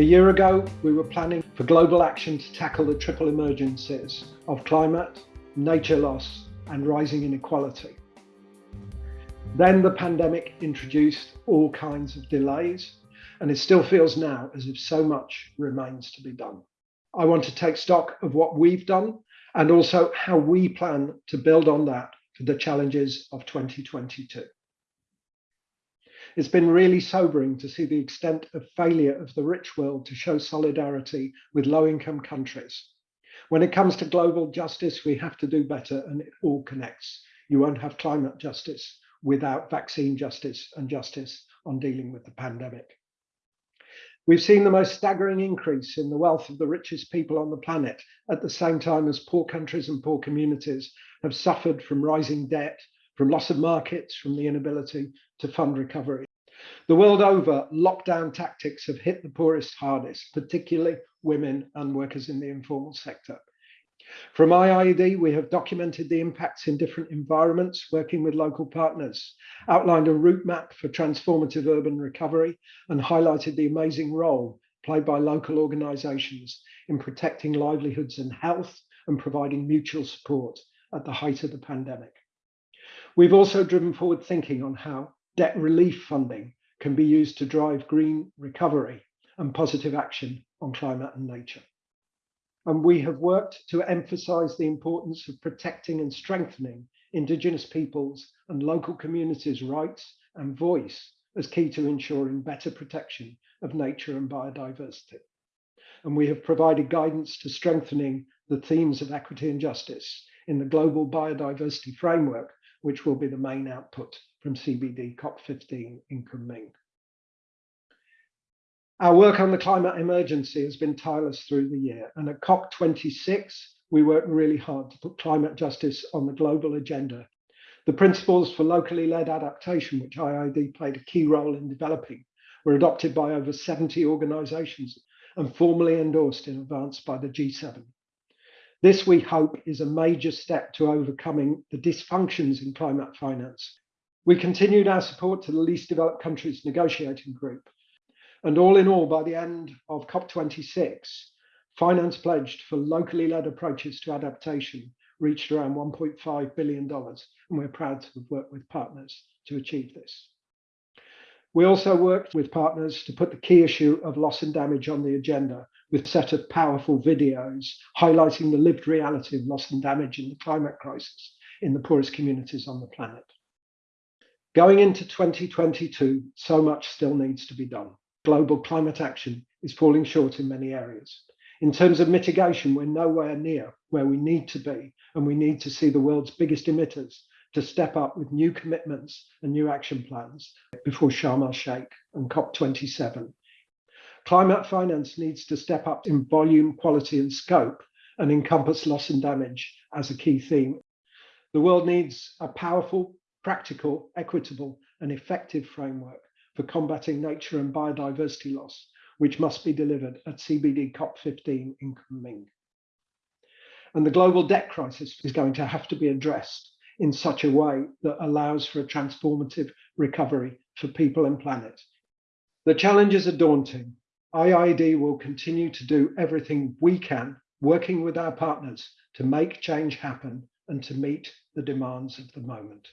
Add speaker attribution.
Speaker 1: A year ago, we were planning for global action to tackle the triple emergencies of climate, nature loss, and rising inequality. Then the pandemic introduced all kinds of delays, and it still feels now as if so much remains to be done. I want to take stock of what we've done and also how we plan to build on that for the challenges of 2022. It's been really sobering to see the extent of failure of the rich world to show solidarity with low income countries. When it comes to global justice, we have to do better and it all connects. You won't have climate justice without vaccine justice and justice on dealing with the pandemic. We've seen the most staggering increase in the wealth of the richest people on the planet at the same time as poor countries and poor communities have suffered from rising debt, from loss of markets, from the inability to fund recovery. The world over, lockdown tactics have hit the poorest hardest, particularly women and workers in the informal sector. From IIED, we have documented the impacts in different environments, working with local partners, outlined a route map for transformative urban recovery, and highlighted the amazing role played by local organisations in protecting livelihoods and health and providing mutual support at the height of the pandemic. We've also driven forward thinking on how debt relief funding can be used to drive green recovery and positive action on climate and nature. And we have worked to emphasise the importance of protecting and strengthening Indigenous peoples and local communities' rights and voice as key to ensuring better protection of nature and biodiversity. And we have provided guidance to strengthening the themes of equity and justice in the global biodiversity framework which will be the main output from CBD COP15 in Kunming. Our work on the climate emergency has been tireless through the year, and at COP26, we worked really hard to put climate justice on the global agenda. The principles for locally led adaptation, which IIED played a key role in developing, were adopted by over 70 organisations and formally endorsed in advance by the G7. This, we hope, is a major step to overcoming the dysfunctions in climate finance. We continued our support to the least developed countries negotiating group. And all in all, by the end of COP26, finance pledged for locally led approaches to adaptation reached around $1.5 billion. And we're proud to have worked with partners to achieve this. We also worked with partners to put the key issue of loss and damage on the agenda with a set of powerful videos highlighting the lived reality of loss and damage in the climate crisis in the poorest communities on the planet. Going into 2022, so much still needs to be done. Global climate action is falling short in many areas. In terms of mitigation, we're nowhere near where we need to be, and we need to see the world's biggest emitters to step up with new commitments and new action plans before Sharm el Sheikh and COP27 Climate finance needs to step up in volume, quality, and scope and encompass loss and damage as a key theme. The world needs a powerful, practical, equitable, and effective framework for combating nature and biodiversity loss, which must be delivered at CBD COP15 in Kunming. And the global debt crisis is going to have to be addressed in such a way that allows for a transformative recovery for people and planet. The challenges are daunting, IIED will continue to do everything we can, working with our partners to make change happen and to meet the demands of the moment.